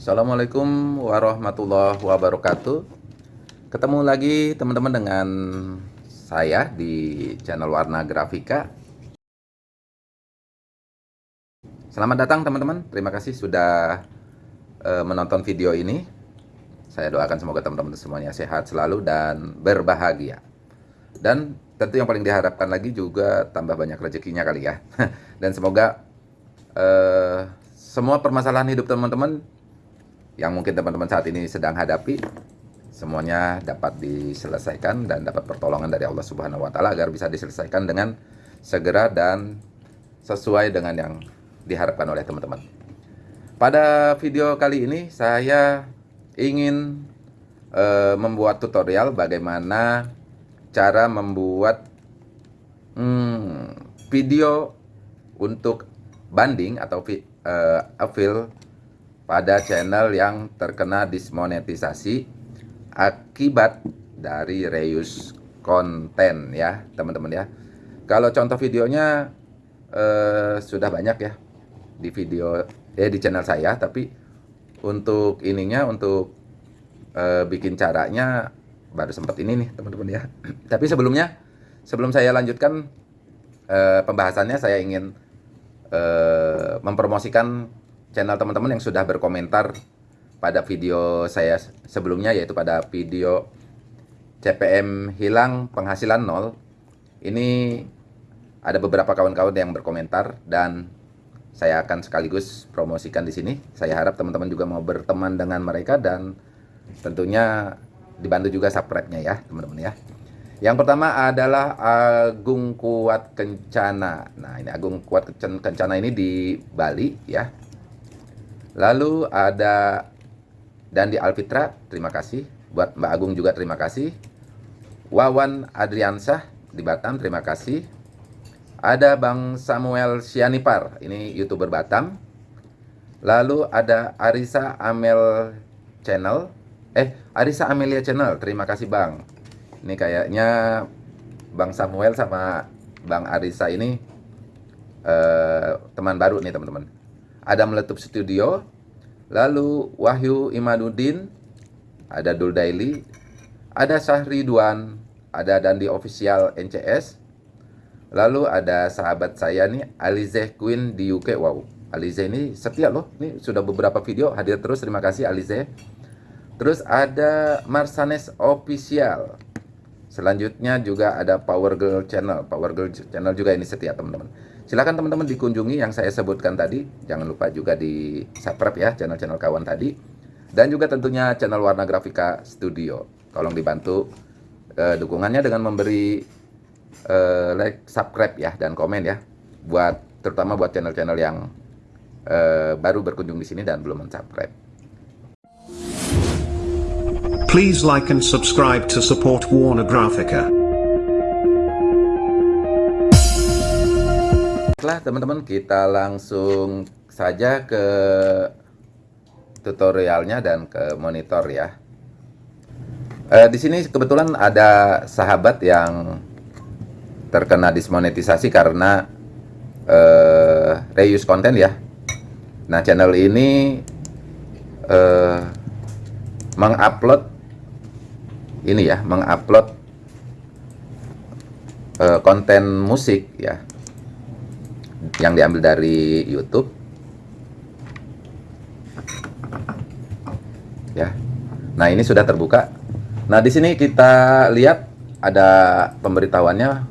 Assalamualaikum warahmatullahi wabarakatuh. Ketemu lagi teman-teman dengan saya di channel Warna Grafika. Selamat datang teman-teman. Terima kasih sudah uh, menonton video ini. Saya doakan semoga teman-teman semuanya sehat selalu dan berbahagia. Dan tentu yang paling diharapkan lagi juga tambah banyak rezekinya kali ya. Dan semoga uh, semua permasalahan hidup teman-teman yang mungkin teman-teman saat ini sedang hadapi semuanya dapat diselesaikan dan dapat pertolongan dari Allah Subhanahu wa taala agar bisa diselesaikan dengan segera dan sesuai dengan yang diharapkan oleh teman-teman. Pada video kali ini saya ingin uh, membuat tutorial bagaimana cara membuat hmm, video untuk banding atau affiliate pada channel yang terkena dismonetisasi akibat dari reuse konten ya teman-teman ya. Kalau contoh videonya eh, sudah banyak ya di video eh di channel saya tapi untuk ininya untuk eh, bikin caranya baru sempat ini nih teman-teman ya. Tapi sebelumnya sebelum saya lanjutkan eh, pembahasannya saya ingin eh, mempromosikan channel teman-teman yang sudah berkomentar pada video saya sebelumnya yaitu pada video CPM hilang penghasilan nol ini ada beberapa kawan-kawan yang berkomentar dan saya akan sekaligus promosikan di sini. Saya harap teman-teman juga mau berteman dengan mereka dan tentunya dibantu juga subscribe-nya ya, teman-teman ya. Yang pertama adalah Agung Kuat Kencana. Nah, ini Agung Kuat Kencana ini di Bali ya. Lalu ada dan di Alfitra, terima kasih. Buat Mbak Agung juga terima kasih. Wawan Adriansah di Batam, terima kasih. Ada Bang Samuel Sianipar, ini YouTuber Batam. Lalu ada Arisa Amel Channel. Eh, Arisa Amelia Channel, terima kasih Bang. Ini kayaknya Bang Samuel sama Bang Arisa ini eh, teman baru nih teman-teman. Ada Meletup Studio, Lalu Wahyu Imaduddin, ada Dul Daily, ada Syahridwan, ada Dandi Official NCS, lalu ada sahabat saya nih Alize Queen di UK. Wow, Alize ini setia loh. Ini sudah beberapa video hadir terus. Terima kasih Alize. Terus ada Marsanes Official. Selanjutnya juga ada Power Girl Channel. Power Girl Channel juga ini setia teman-teman. Silahkan teman-teman dikunjungi yang saya sebutkan tadi. Jangan lupa juga di subscribe ya channel-channel kawan tadi. Dan juga tentunya channel Warna Grafika Studio. Tolong dibantu uh, dukungannya dengan memberi uh, like, subscribe ya, dan komen ya. Buat terutama buat channel-channel yang uh, baru berkunjung di sini dan belum subscribe. Please like and subscribe to support Warner Graphica. Baiklah teman-teman kita langsung saja ke tutorialnya dan ke monitor ya. Eh, di sini kebetulan ada sahabat yang terkena dismonetisasi karena eh, reuse konten ya. Nah channel ini eh, mengupload ini ya, mengupload eh, konten musik ya yang diambil dari YouTube. Ya. Nah ini sudah terbuka. Nah di sini kita lihat ada pemberitahuannya.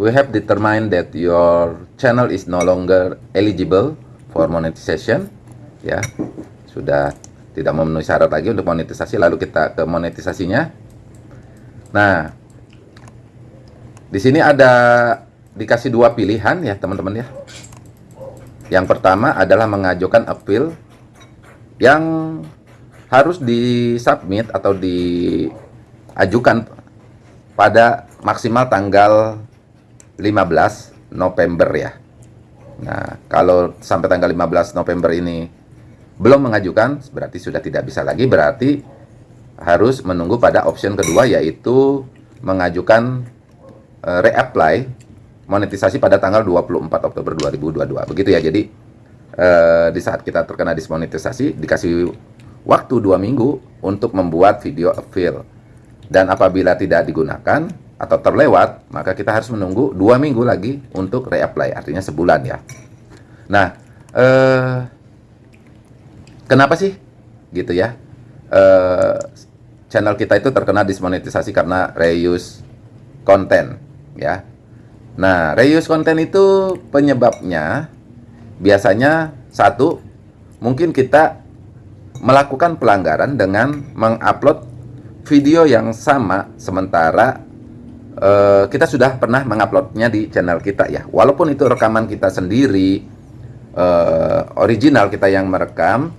We have determined that your channel is no longer eligible for monetization. Ya. Sudah tidak memenuhi syarat lagi untuk monetisasi lalu kita ke monetisasinya. Nah di sini ada dikasih dua pilihan ya teman-teman ya. Yang pertama adalah mengajukan appeal yang harus disubmit atau diajukan pada maksimal tanggal 15 November ya. Nah, kalau sampai tanggal 15 November ini belum mengajukan, berarti sudah tidak bisa lagi, berarti harus menunggu pada option kedua yaitu mengajukan uh, reapply monetisasi pada tanggal 24 Oktober 2022. Begitu ya. Jadi eh, di saat kita terkena dismonetisasi dikasih waktu dua minggu untuk membuat video fill. Dan apabila tidak digunakan atau terlewat, maka kita harus menunggu dua minggu lagi untuk reapply, artinya sebulan ya. Nah, eh, kenapa sih gitu ya? Eh, channel kita itu terkena dismonetisasi karena reuse konten ya. Nah, reuse konten itu penyebabnya biasanya satu mungkin kita melakukan pelanggaran dengan mengupload video yang sama sementara uh, kita sudah pernah menguploadnya di channel kita ya. Walaupun itu rekaman kita sendiri uh, original kita yang merekam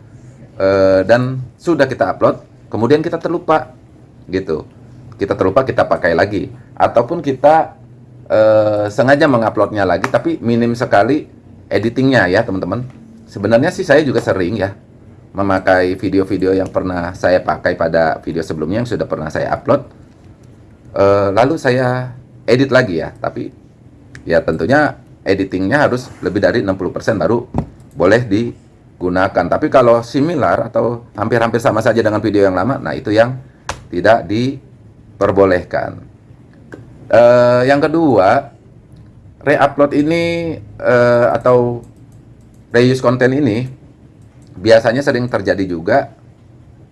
uh, dan sudah kita upload kemudian kita terlupa gitu. Kita terlupa kita pakai lagi. Ataupun kita uh, sengaja menguploadnya lagi tapi minim sekali editingnya ya teman-teman. Sebenarnya sih saya juga sering ya memakai video-video yang pernah saya pakai pada video sebelumnya yang sudah pernah saya upload. Uh, lalu saya edit lagi ya tapi ya tentunya editingnya harus lebih dari 60% baru boleh digunakan. Tapi kalau similar atau hampir-hampir sama saja dengan video yang lama nah itu yang tidak diperbolehkan uh, yang kedua reupload ini uh, atau reuse konten ini biasanya sering terjadi juga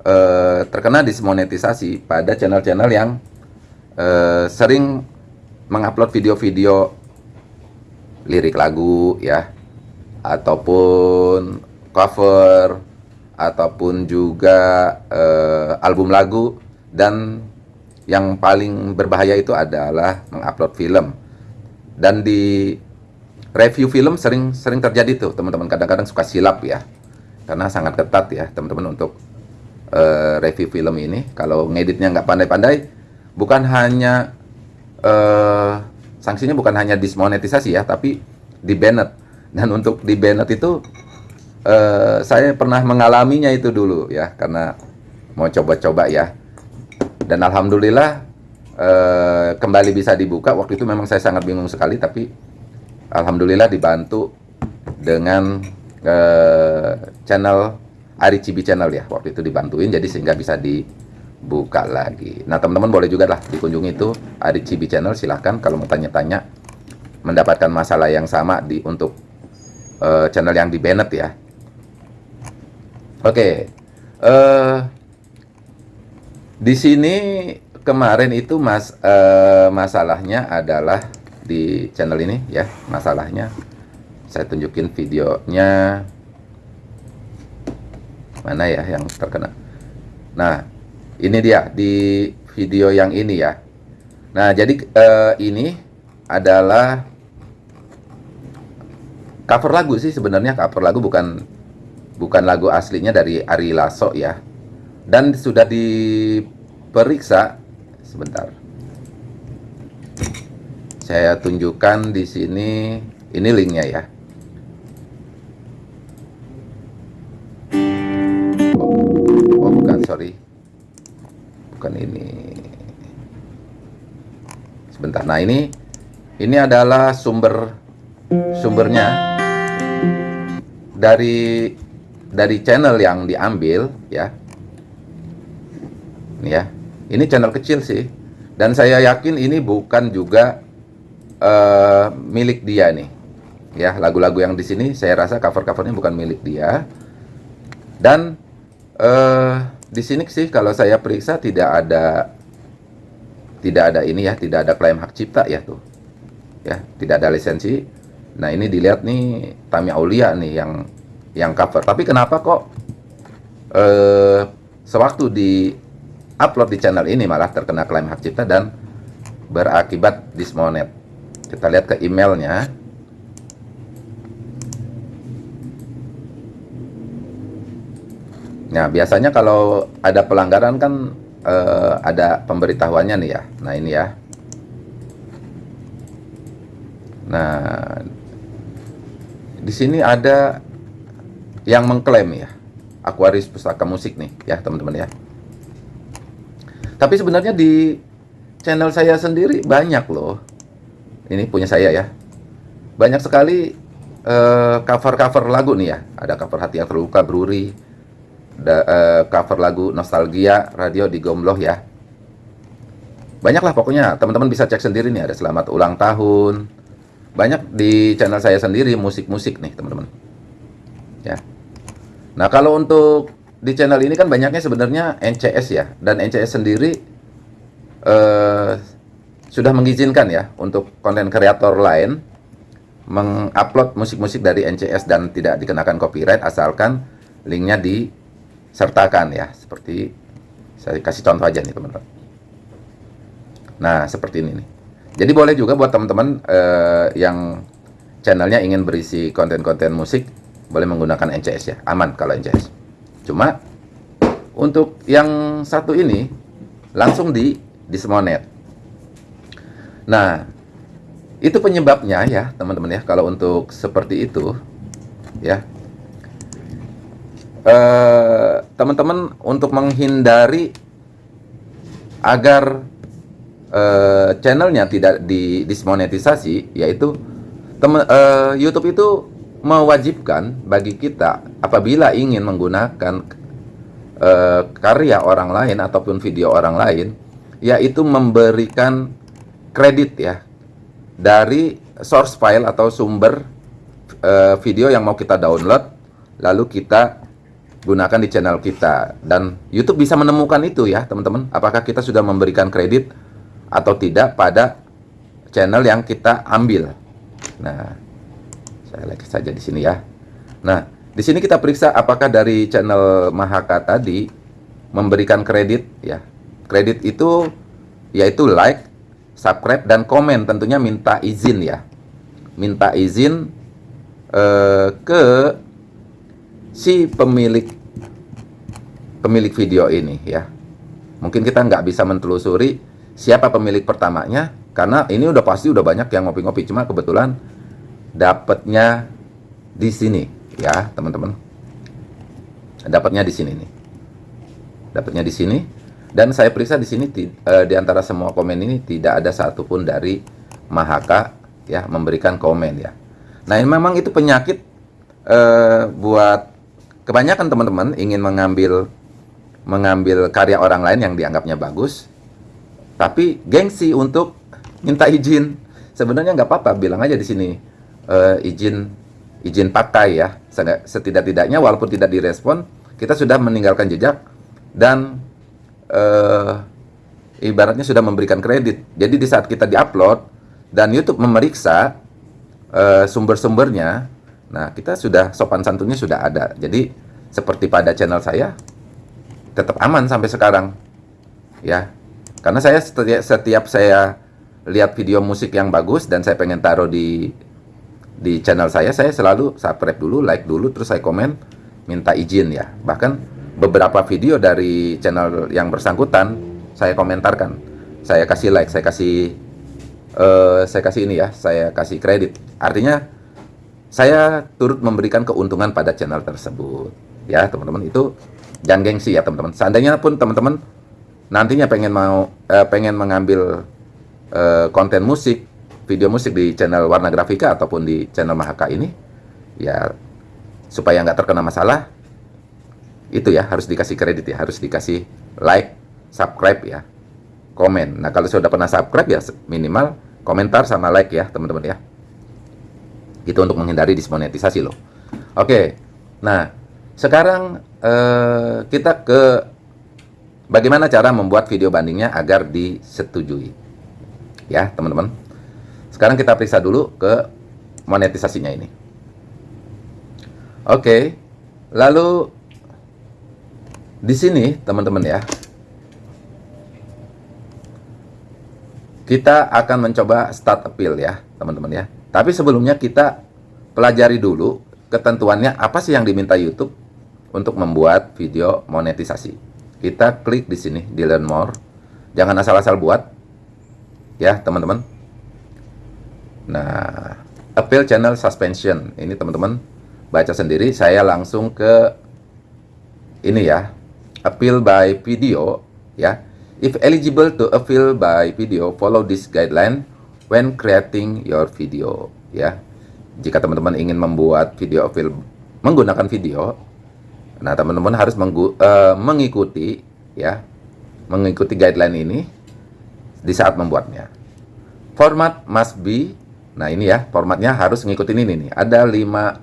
uh, terkena dismonetisasi pada channel-channel yang uh, sering mengupload video-video lirik lagu ya. Ataupun cover ataupun juga uh, album lagu dan yang paling berbahaya itu adalah mengupload film. Dan di review film sering sering terjadi tuh teman-teman. Kadang-kadang suka silap ya karena sangat ketat ya teman-teman untuk uh, review film ini. Kalau ngeditnya nggak pandai-pandai bukan hanya uh, sanksinya bukan hanya dismonetisasi ya tapi di banned dan untuk di banned itu uh, saya pernah mengalaminya itu dulu ya karena mau coba-coba ya dan alhamdulillah uh, kembali bisa dibuka. Waktu itu memang saya sangat bingung sekali tapi alhamdulillah dibantu dengan uh, channel Ari Cibi channel ya. Waktu itu dibantuin jadi sehingga bisa dibuka lagi. Nah teman-teman boleh juga lah dikunjungi itu Ari Cibi channel. Silahkan kalau mau tanya-tanya mendapatkan masalah yang sama di untuk uh, channel yang di Bennett ya. Oke okay. uh, eh, di sini kemarin itu mas uh, masalahnya adalah di channel ini ya masalahnya. Saya tunjukin videonya. Mana ya yang terkena? Nah ini dia di video yang ini ya. Nah jadi eh, ini adalah cover lagu sih sebenarnya. Cover lagu bukan bukan lagu aslinya dari Ari Lasso ya dan sudah diperiksa sebentar. Saya tunjukkan di sini ini linknya ya. Sorry. Bukan ini. Sebentar. Nah ini ini adalah sumber sumbernya. Dari dari channel yang diambil ya ya ini channel kecil sih dan saya yakin ini bukan juga uh, milik dia nih ya lagu-lagu yang di sini saya rasa cover-covernya bukan milik dia dan uh, di sini sih kalau saya periksa tidak ada tidak ada ini ya, tidak ada klaim hak cipta ya tuh. Ya, tidak ada lisensi. Nah, ini dilihat nih Tami Aulia nih yang yang cover. Tapi kenapa kok eh sewaktu di upload di channel ini malah terkena klaim hak cipta dan berakibat dismonet. Kita lihat ke emailnya. Nah, biasanya kalau ada pelanggaran kan uh, ada pemberitahuannya nih ya. Nah, ini ya. Nah, di sini ada yang mengklaim ya. Aquarius Pustaka Musik nih ya, teman-teman ya. Tapi sebenarnya di channel saya sendiri banyak loh. Ini punya saya ya. Banyak sekali eh, cover-cover uh, lagu nih ya. Ada cover Hati yang Terluka, Bruri, da- eh, cover lagu nostalgia radio di Gombloh ya. Banyaklah pokoknya, teman-teman bisa cek sendiri nih ada selamat ulang tahun. Banyak di channel saya sendiri musik-musik nih, teman-teman. Ya. Nah, kalau untuk di channel ini kan banyaknya sebenarnya NCS ya, dan NCS sendiri eh sudah mengizinkan ya untuk konten kreator lain mengupload musik-musik dari NCS dan tidak dikenakan copyright asalkan linknya disertakan ya. Seperti saya kasih contoh aja nih teman-teman. Nah seperti ini nih. Jadi boleh juga buat teman-teman eh, yang channelnya ingin berisi konten-konten musik boleh menggunakan NCS ya. Aman kalau NCS cuma untuk yang satu ini langsung di di Smonet nah itu penyebabnya ya teman-teman ya kalau untuk seperti itu ya. Eh, teman-teman untuk menghindari agar eh, channelnya tidak di dismonetisasi yaitu teman eh, YouTube itu mewajibkan bagi kita apabila ingin menggunakan eh, karya orang lain ataupun video orang lain yaitu memberikan kredit ya dari source file atau sumber eh, video yang mau kita download lalu kita gunakan di channel kita. Dan YouTube bisa menemukan itu ya teman-teman. Apakah kita sudah memberikan kredit atau tidak pada channel yang kita ambil? Nah saya like saja di sini ya. Nah di sini kita periksa apakah dari channel Mahaka tadi memberikan kredit ya. Kredit itu yaitu like subscribe dan komen. Tentunya minta izin ya. Minta izin eh, ke si pemilik pemilik video ini ya. Mungkin kita nggak bisa mentelusuri siapa pemilik pertamanya karena ini udah pasti udah banyak yang ngopi-ngopi. Cuma kebetulan dapatnya di sini ya teman-teman dapatnya di sini nih dapatnya di sini dan saya periksa di sini eh, di antara semua komen ini tidak ada satupun dari Mahaka ya memberikan komen ya. Nah ini memang itu penyakit eh, buat kebanyakan teman-teman ingin mengambil mengambil karya orang lain yang dianggapnya bagus, tapi gengsi untuk minta izin. Sebenarnya nggak apa-apa, bilang aja di sini eh, izin izin pakai ya. Setidak- Setidak-tidaknya walaupun tidak direspon, kita sudah meninggalkan jejak dan eh, ibaratnya sudah memberikan kredit. Jadi di saat kita diupload dan YouTube memeriksa eh, sumber-sumbernya, nah kita sudah sopan santunnya sudah ada. Jadi seperti pada channel saya tetap aman sampai sekarang, ya. Karena saya setiap, setiap saya lihat video musik yang bagus dan saya pengen taruh di di channel saya, saya selalu subscribe dulu, like dulu, terus saya komen, minta izin ya. Bahkan beberapa video dari channel yang bersangkutan saya komentarkan, saya kasih like, saya kasih, eh, saya kasih ini ya, saya kasih kredit. Artinya saya turut memberikan keuntungan pada channel tersebut, ya teman-teman. Itu jangan gengsi ya teman-teman. Seandainya pun teman-teman nantinya pengen mau, eh, pengen mengambil eh, konten musik, video musik di channel Warna Grafika ataupun di channel Mahaka ini, ya supaya nggak terkena masalah, itu ya harus dikasih kredit ya, harus dikasih like, subscribe ya, komen. Nah kalau sudah pernah subscribe ya minimal komentar sama like ya teman-teman ya. Itu untuk menghindari dismonetisasi loh. Oke, nah sekarang eh, kita ke bagaimana cara membuat video bandingnya agar disetujui ya teman-teman sekarang kita periksa dulu ke monetisasinya ini. Oke lalu di sini teman-teman ya kita akan mencoba start appeal ya teman-teman ya. Tapi sebelumnya kita pelajari dulu ketentuannya apa sih yang diminta YouTube untuk membuat video monetisasi. Kita klik di sini di learn more. Jangan asal-asal buat ya teman-teman nah appeal channel suspension. Ini teman-teman baca sendiri. Saya langsung ke ini ya. Appeal by video ya. If eligible to appeal by video follow this guideline when creating your video ya. Jika teman-teman ingin membuat video appeal menggunakan video Nah, teman-teman harus eh, mengikuti ya, mengikuti guideline ini di saat membuatnya. Format must be, nah ini ya, formatnya harus ngikutin ini nih. Ada lima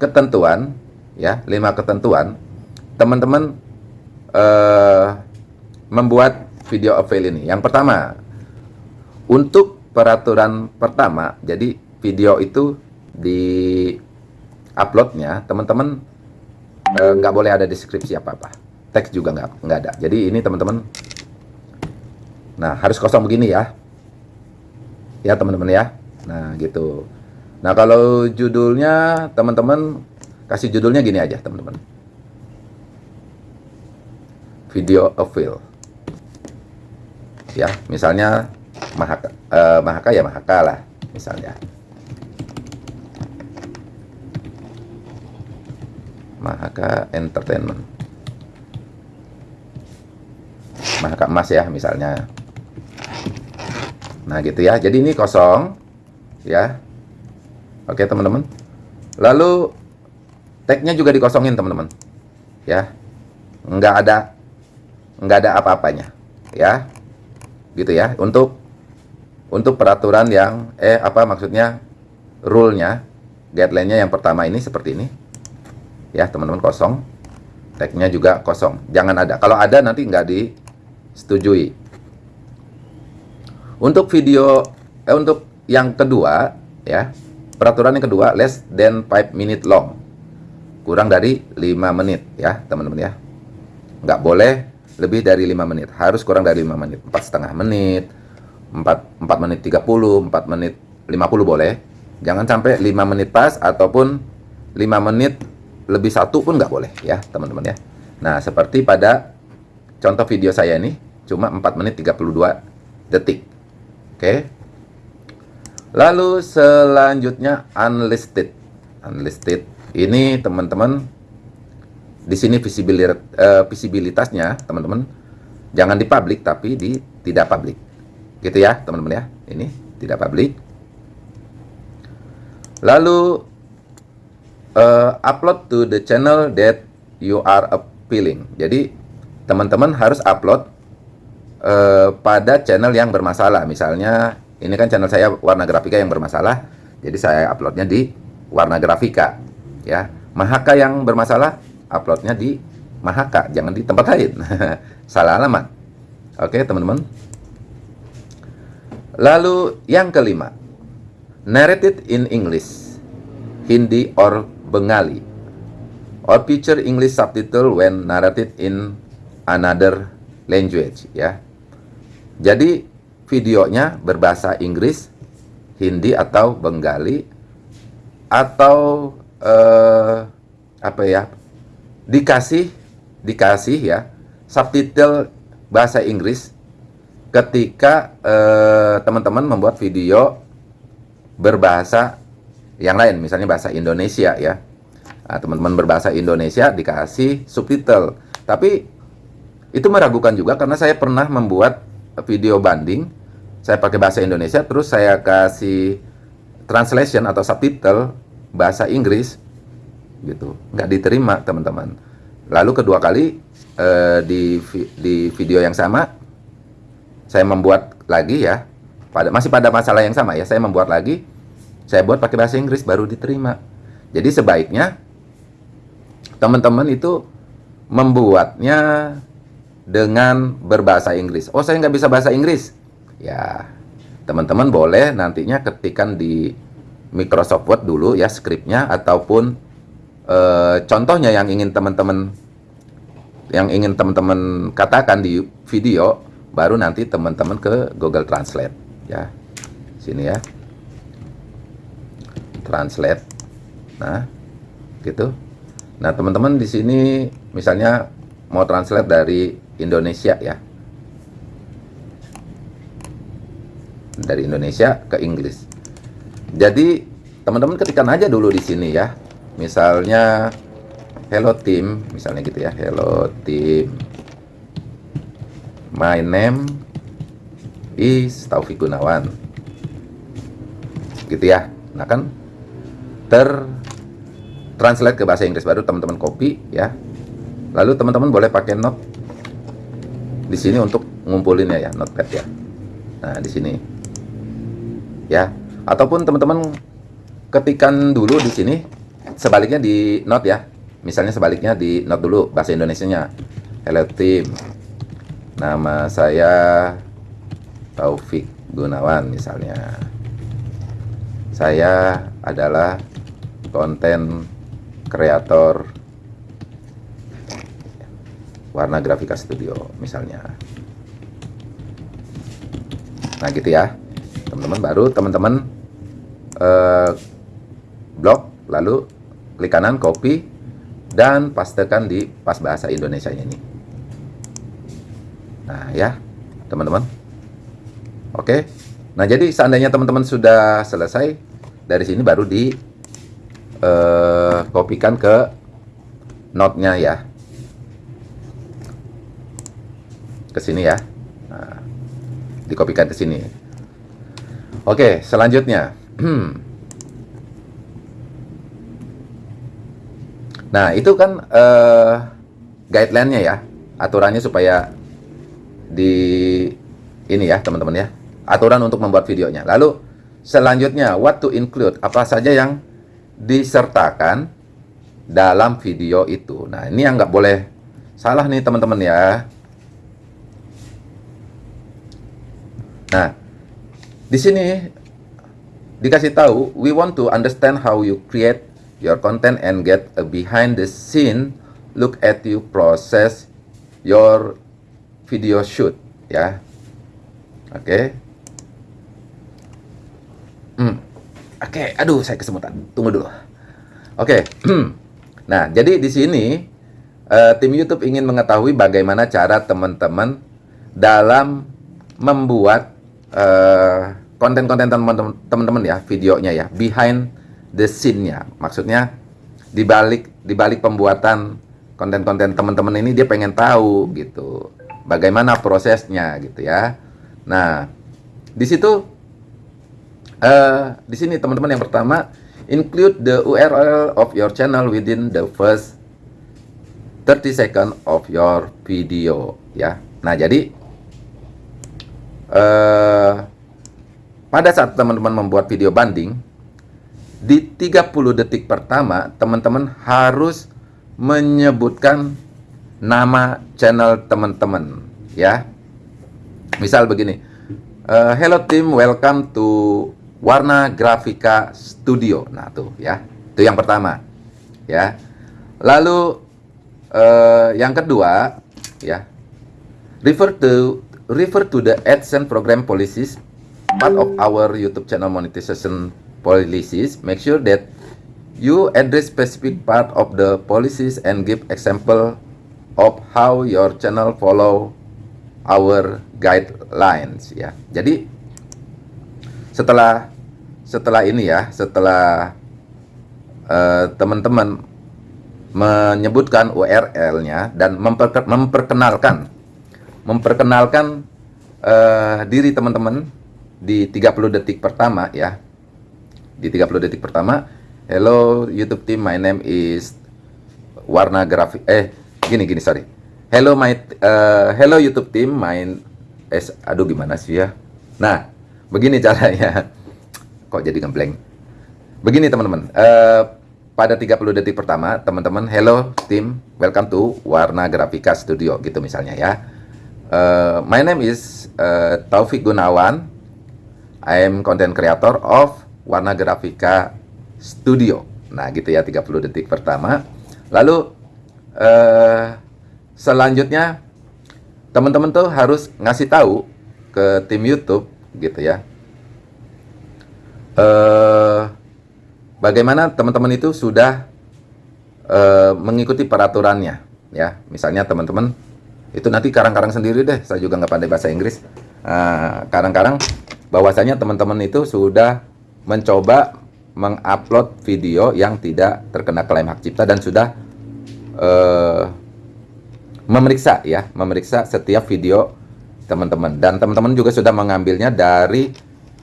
ketentuan, ya, lima ketentuan. Teman-teman eh, membuat video avail ini. Yang pertama, untuk peraturan pertama, jadi video itu di uploadnya, teman-teman eh, nggak boleh ada deskripsi apa-apa. Teks juga nggak nggak ada. Jadi ini teman-teman, nah harus kosong begini ya, ya teman-teman ya. Nah gitu. Nah kalau judulnya teman-teman kasih judulnya gini aja teman-teman. Video avail. Ya, misalnya Mahaka, eh, Mahaka ya Mahaka lah, misalnya. Mahaka Entertainment. Mahaka Emas ya misalnya. Nah gitu ya. Jadi ini kosong ya. Oke teman-teman. Lalu tagnya juga dikosongin teman-teman. Ya. Nggak ada nggak ada apa-apanya. Ya. Gitu ya. Untuk untuk peraturan yang eh apa maksudnya rule-nya guideline-nya yang pertama ini seperti ini ya teman-teman kosong tagnya juga kosong jangan ada kalau ada nanti nggak disetujui untuk video eh, untuk yang kedua ya peraturan yang kedua less than 5 minute long. Kurang dari 5 menit ya teman-teman ya. Nggak boleh lebih dari 5 menit. Harus kurang dari 5 menit. Empat setengah menit 4, 4 menit 30 4 menit 50 boleh. Jangan sampai 5 menit pas ataupun 5 menit lebih satu pun nggak boleh ya teman-teman ya. Nah seperti pada contoh video saya ini cuma 4 menit 32 detik. Oke lalu selanjutnya unlisted. Unlisted. Ini teman-teman di sini uh, visibilitasnya teman-teman jangan di publik tapi di tidak publik gitu ya teman-teman ya. Ini tidak publik lalu uh, upload to the channel that you are appealing. Jadi teman-teman harus upload uh, pada channel yang bermasalah. Misalnya ini kan channel saya warna grafika yang bermasalah. Jadi saya uploadnya di warna grafika ya. Mahaka yang bermasalah uploadnya di Mahaka jangan di tempat lain. Salah alamat. Oke teman-teman. Lalu yang kelima, narrated in English, Hindi or Bengali, or feature English subtitle when narrated in another language, ya. Jadi videonya berbahasa Inggris, Hindi atau Bengali, atau eh, apa ya, dikasih dikasih ya subtitle bahasa Inggris ketika teman-teman uh, membuat video berbahasa yang lain, misalnya bahasa Indonesia ya. teman-teman nah, berbahasa Indonesia dikasih subtitle. Tapi itu meragukan juga karena saya pernah membuat video banding, saya pakai bahasa Indonesia, terus saya kasih translation atau subtitle bahasa Inggris, gitu, nggak diterima teman-teman. Lalu kedua kali uh, di di video yang sama saya membuat lagi ya. Pada masih pada masalah yang sama ya saya membuat lagi. Saya buat pakai bahasa Inggris baru diterima. Jadi sebaiknya teman-teman itu membuatnya dengan berbahasa Inggris. Oh saya nggak bisa bahasa Inggris ya teman-teman boleh nantinya ketikan di Microsoft Word dulu ya skripnya ataupun e, contohnya yang ingin teman-teman yang ingin teman-teman katakan di video baru nanti teman-teman ke Google Translate ya. Sini ya. Translate. Nah gitu. Nah teman-teman di sini misalnya mau translate dari Indonesia ya dari Indonesia ke Inggris jadi teman-teman ketikkan aja dulu di sini ya misalnya hello team misalnya gitu ya hello team My name is Taufik Gunawan. Gitu ya. Nah kan ter translate ke bahasa Inggris baru teman-teman copy ya. Lalu teman-teman boleh pakai note di sini untuk ngumpulinnya ya, notepad ya. Nah, di sini. Ya. Ataupun teman-teman ketikan dulu di sini sebaliknya di note ya. Misalnya sebaliknya di note dulu bahasa Indonesianya. Hello team. Nama saya Taufik Gunawan misalnya. Saya adalah konten kreator warna grafika studio misalnya nah gitu ya teman-teman baru teman-teman eh, blok lalu klik kanan copy dan pastekan di pas bahasa Indonesia ini nah ya teman-teman oke nah jadi seandainya teman-teman sudah selesai dari sini baru di eh, kopikan ke note-nya ya ke sini ya. Nah, dikopikan ke sini. Oke, selanjutnya. nah, itu kan uh, guideline-nya ya. Aturannya supaya di ini ya, teman-teman ya. Aturan untuk membuat videonya. Lalu selanjutnya, what to include? Apa saja yang disertakan dalam video itu. Nah, ini yang nggak boleh salah nih teman-teman ya. Nah, di sini dikasih tahu, we want to understand how you create your content and get a behind the scene look at you process your video shoot, ya. Oke. Okay. Hmm. Oke, okay. aduh saya kesemutan. Tunggu dulu. Oke. Okay. nah, jadi di sini uh, tim YouTube ingin mengetahui bagaimana cara teman-teman dalam membuat konten-konten uh, teman-teman ya, videonya ya, behind the scene-nya. Maksudnya di balik di balik pembuatan konten-konten teman-teman ini dia pengen tahu gitu. Bagaimana prosesnya gitu ya. Nah, di situ uh, di sini teman-teman yang pertama include the URL of your channel within the first 30 second of your video ya. Nah, jadi uh, pada saat teman-teman membuat video banding di 30 detik pertama teman-teman harus menyebutkan nama channel teman-teman ya. Misal begini uh, hello team welcome to warna grafika studio. Nah tuh ya. Itu yang pertama ya. Lalu uh, yang kedua ya refer to refer to the AdSense program policies, part of our YouTube channel monetization policies. Make sure that you address specific part of the policies and give example of how your channel follow our guidelines ya. Jadi setelah setelah ini ya, setelah eh, teman-teman uh, menyebutkan URL-nya dan memperkenalkan memperkenalkan uh, diri teman-teman di 30 detik pertama ya. Di 30 detik pertama, hello YouTube team, my name is Warna Grafik eh gini gini sorry. Hello my uh, hello YouTube team, my eh aduh gimana sih ya. Nah, begini caranya. Kok jadi ngeblank? Begini teman-teman, uh, pada 30 detik pertama, teman-teman, hello team, welcome to Warna Grafika Studio gitu misalnya ya Uh, my name is uh, Taufik Gunawan. I am content creator of Warna Grafika Studio. Nah, gitu ya 30 detik pertama. Lalu uh, selanjutnya teman-teman tuh harus ngasih tahu ke tim YouTube gitu ya. Uh, bagaimana teman-teman itu sudah uh, mengikuti peraturannya ya. Misalnya teman-teman itu nanti karang-karang sendiri deh. Saya juga nggak pandai bahasa Inggris. Karang-karang uh, bahwasanya teman-teman itu sudah mencoba mengupload video yang tidak terkena klaim hak cipta dan sudah uh, memeriksa ya memeriksa setiap video teman-teman. Dan teman-teman juga sudah mengambilnya dari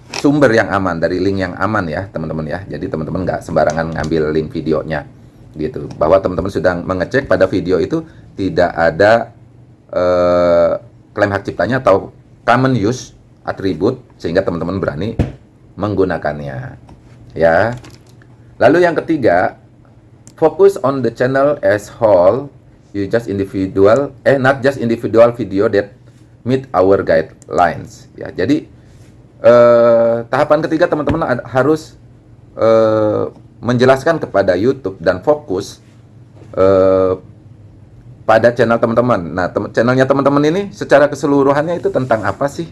sumber yang aman dari link yang aman ya teman-teman ya. Jadi teman-teman nggak sembarangan ngambil link videonya gitu. Bahwa teman-teman sudah mengecek pada video itu tidak ada eh, klaim hak ciptanya atau common use atribut sehingga teman-teman berani menggunakannya. Ya. Lalu yang ketiga, focus on the channel as whole. You just individual, eh not just individual video that meet our guidelines. Ya, jadi eh, tahapan ketiga teman-teman harus eh, menjelaskan kepada YouTube dan fokus eh, pada channel teman-teman. Nah, tem channelnya teman-teman ini secara keseluruhannya itu tentang apa sih?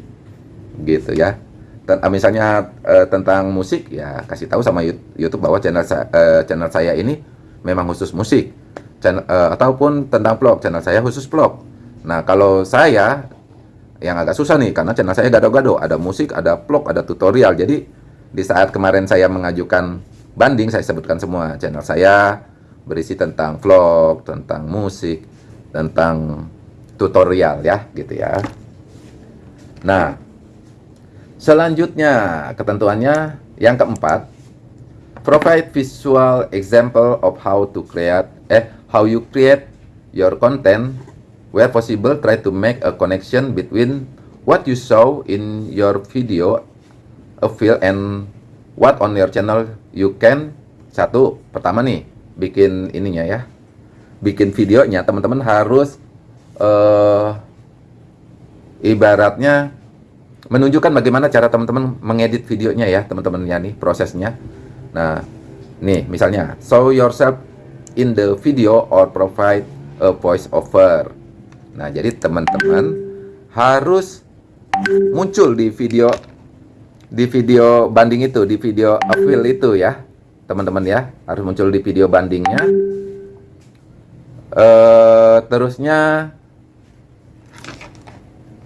Gitu ya. Ten ah, misalnya uh, tentang musik ya kasih tahu sama YouTube bahwa channel sa uh, channel saya ini memang khusus musik. Channel, uh, ataupun tentang vlog, channel saya khusus vlog. Nah, kalau saya yang agak susah nih karena channel saya gado-gado, ada musik, ada vlog, ada tutorial. Jadi di saat kemarin saya mengajukan banding saya sebutkan semua channel saya berisi tentang vlog, tentang musik, tentang tutorial ya, gitu ya. Nah, Selanjutnya, ketentuannya yang keempat, provide visual example of how to create eh how you create your content where possible try to make a connection between what you saw in your video a feel and what on your channel you can satu pertama nih bikin ininya ya bikin videonya teman-teman harus uh, ibaratnya menunjukkan bagaimana cara teman-teman mengedit videonya ya teman-teman ya nih prosesnya. Nah nih misalnya show yourself in the video or provide a voice over. Nah jadi teman-teman harus muncul di video di video banding itu di video appeal itu ya teman-teman ya. Harus muncul di video bandingnya uh, terusnya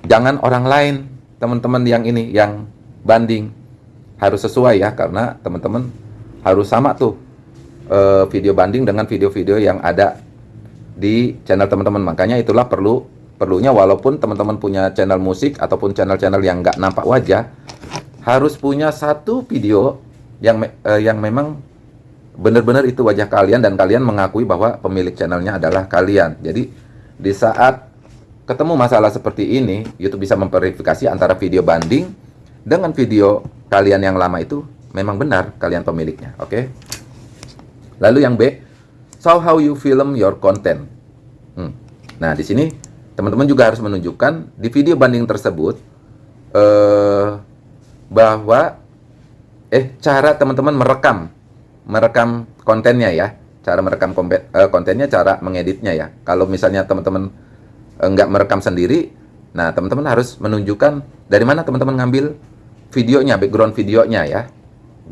jangan orang lain teman-teman yang ini yang banding. Harus sesuai ya karena teman-teman harus sama tuh uh, video banding dengan video-video yang ada di channel teman-teman. Makanya itulah perlu perlunya walaupun teman-teman punya channel musik ataupun channel-channel yang nggak nampak wajah harus punya satu video yang uh, yang memang benar-benar itu wajah kalian dan kalian mengakui bahwa pemilik channelnya adalah kalian jadi di saat ketemu masalah seperti ini, YouTube bisa memverifikasi antara video banding dengan video kalian yang lama itu memang benar kalian pemiliknya, oke? Okay? Lalu yang B, show how you film your content. Hmm. Nah, di sini teman-teman juga harus menunjukkan di video banding tersebut eh, bahwa eh cara teman-teman merekam merekam kontennya ya, cara merekam eh, kontennya, cara mengeditnya ya. Kalau misalnya teman-teman nggak merekam sendiri, nah teman-teman harus menunjukkan dari mana teman-teman ngambil videonya, background videonya ya,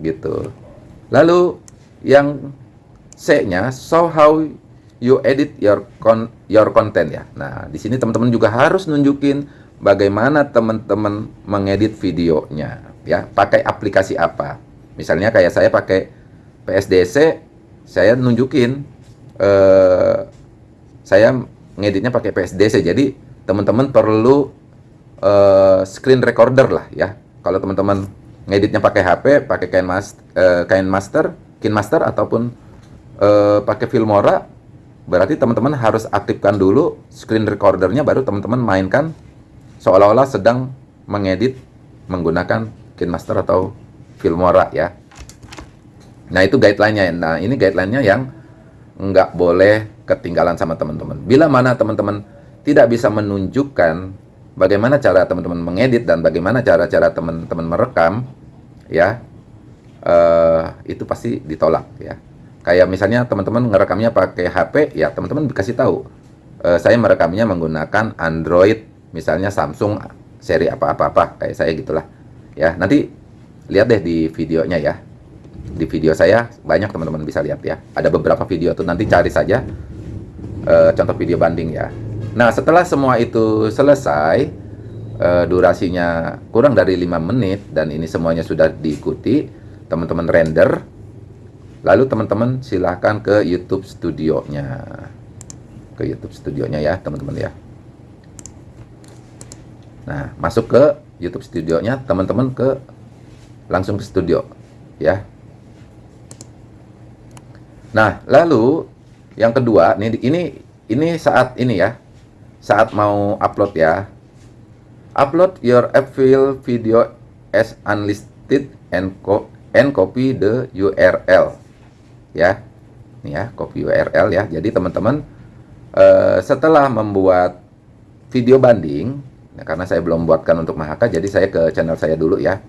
gitu. Lalu yang C-nya, show how you edit your con your content ya. Nah, di sini teman-teman juga harus nunjukin bagaimana teman-teman mengedit videonya ya, pakai aplikasi apa. Misalnya kayak saya pakai PSDC, saya nunjukin eh, saya ngeditnya pakai PSDC. Jadi teman-teman perlu uh, screen recorder lah ya. Kalau teman-teman ngeditnya pakai HP, pakai kain mas, uh, kain master, KineMaster ataupun uh, pakai Filmora, berarti teman-teman harus aktifkan dulu screen recordernya baru teman-teman mainkan seolah-olah sedang mengedit menggunakan KineMaster atau Filmora ya. Nah itu guideline-nya. Nah ini guideline-nya yang nggak boleh ketinggalan sama teman-teman. Bila mana teman-teman tidak bisa menunjukkan bagaimana cara teman-teman mengedit dan bagaimana cara-cara teman-teman merekam, ya uh, itu pasti ditolak ya. Kayak misalnya teman-teman ngerekamnya pakai HP, ya teman-teman dikasih tahu. Uh, saya merekamnya menggunakan Android, misalnya Samsung seri apa-apa-apa kayak saya gitulah. Ya nanti lihat deh di videonya ya di video saya banyak teman-teman bisa lihat ya ada beberapa video tuh nanti cari saja uh, contoh video banding ya. Nah, setelah semua itu selesai, uh, durasinya kurang dari 5 menit dan ini semuanya sudah diikuti, teman-teman render. Lalu teman-teman silahkan ke YouTube studionya. Ke YouTube studionya ya, teman-teman ya. Nah, masuk ke YouTube studionya, teman-teman ke langsung ke studio ya. Nah, lalu yang kedua, nih ini ini saat ini ya, saat mau upload ya. Upload your Apple video as unlisted and, co and copy the URL. Ya, ini ya, copy URL ya. Jadi teman-teman uh, setelah membuat video banding, nah, karena saya belum buatkan untuk Mahaka, jadi saya ke channel saya dulu ya.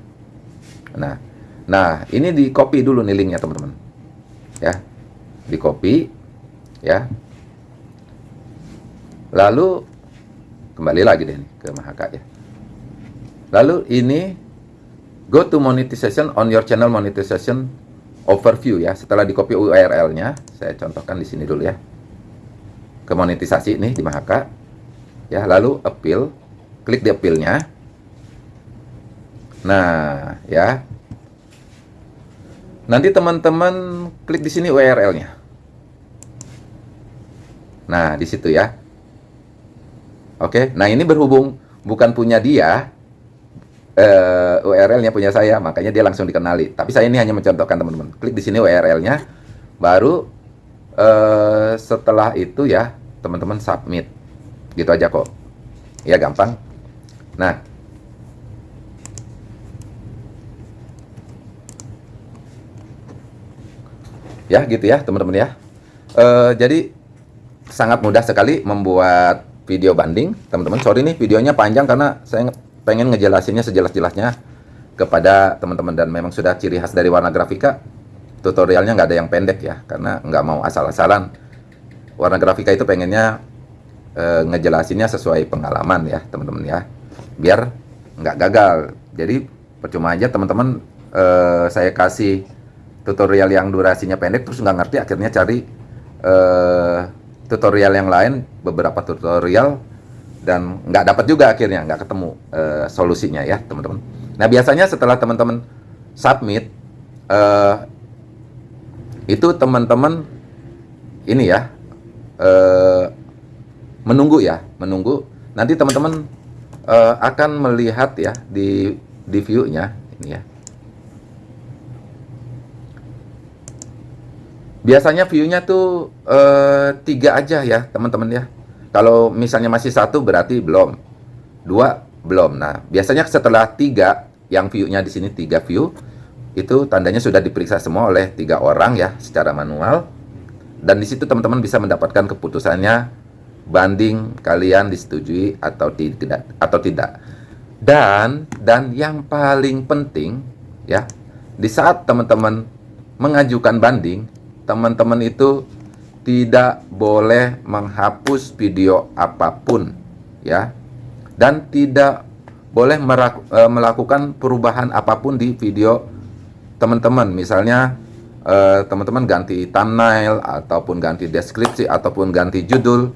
Nah, nah ini di copy dulu nih linknya teman-teman. Ya, di copy ya. Lalu kembali lagi deh nih ke Mahaka ya. Lalu ini go to monetization on your channel monetization overview ya. Setelah di copy URL nya saya contohkan di sini dulu ya. Ke monetisasi ini di Mahaka ya. Lalu appeal klik di appeal nya nah ya. Nanti teman-teman klik di sini URL nya nah di situ ya Oke, nah ini berhubung bukan punya dia, uh, eh, URL-nya punya saya, makanya dia langsung dikenali. Tapi saya ini hanya mencontohkan teman-teman. Klik di sini URL-nya, baru uh, setelah itu ya teman-teman submit. Gitu aja kok. Ya gampang. Nah, ya gitu ya teman-teman ya. Uh, jadi sangat mudah sekali membuat video banding. Teman-teman sorry nih videonya panjang karena saya pengen ngejelasinnya sejelas-jelasnya kepada teman-teman. Dan memang sudah ciri khas dari warna grafika tutorialnya nggak ada yang pendek ya karena nggak mau asal-asalan. Warna grafika itu pengennya e, ngejelasinnya sesuai pengalaman ya teman-teman ya biar nggak gagal. Jadi percuma aja teman-teman e, saya kasih tutorial yang durasinya pendek terus nggak ngerti akhirnya cari e, tutorial yang lain beberapa tutorial dan nggak dapat juga akhirnya nggak ketemu uh, solusinya ya teman-teman. Nah biasanya setelah teman-teman submit uh, itu teman-teman ini ya uh, menunggu ya menunggu. Nanti teman-teman uh, akan melihat ya di di view-nya ini ya Biasanya view-nya tuh uh, tiga aja ya teman-teman ya. Kalau misalnya masih satu berarti belum, dua belum. Nah biasanya setelah tiga yang view-nya di sini tiga view itu tandanya sudah diperiksa semua oleh tiga orang ya secara manual dan di situ teman-teman bisa mendapatkan keputusannya banding kalian disetujui atau tidak atau tidak dan dan yang paling penting ya di saat teman-teman mengajukan banding teman-teman itu tidak boleh menghapus video apa pun ya. Dan tidak boleh e, melakukan perubahan apa pun di video teman-teman. Misalnya e, teman-teman ganti thumbnail ataupun ganti deskripsi ataupun ganti judul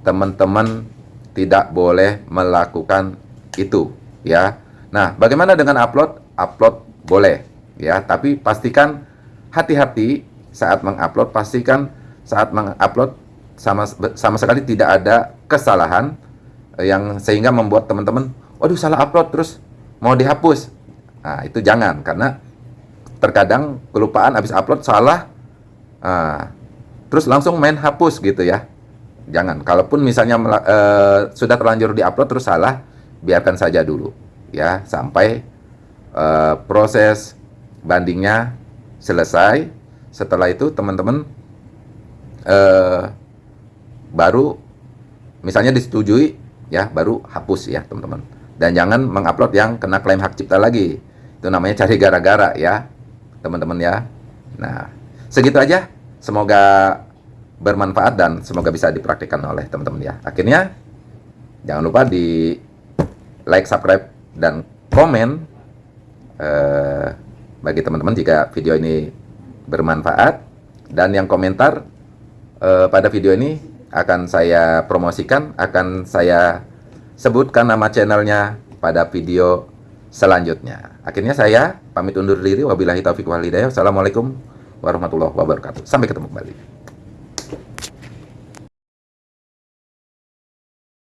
teman-teman tidak boleh melakukan itu ya. Nah bagaimana dengan upload? Upload boleh ya. Tapi pastikan hati-hati saat mengupload pastikan saat mengupload sama sama sekali tidak ada kesalahan eh, yang sehingga membuat teman-teman waduh salah upload terus mau dihapus. Nah itu jangan karena terkadang kelupaan habis upload salah nah, terus langsung main hapus gitu ya. Jangan kalaupun misalnya uh, sudah terlanjur diupload terus salah biarkan saja dulu ya sampai uh, proses bandingnya selesai setelah itu teman-teman uh, baru misalnya disetujui ya baru hapus ya teman-teman. Dan jangan mengupload yang kena klaim hak cipta lagi. Itu namanya cari gara-gara ya teman-teman ya. Nah segitu aja. Semoga bermanfaat dan semoga bisa dipraktikkan oleh teman-teman ya. Akhirnya jangan lupa di like subscribe dan komen uh, bagi teman-teman jika video ini bermanfaat dan yang komentar uh, pada video ini akan saya promosikan, akan saya sebutkan nama channelnya pada video selanjutnya. Akhirnya saya pamit undur diri. Wabillahi taufiq wal hidayah. Assalamualaikum warahmatullahi wabarakatuh. Sampai ketemu kembali.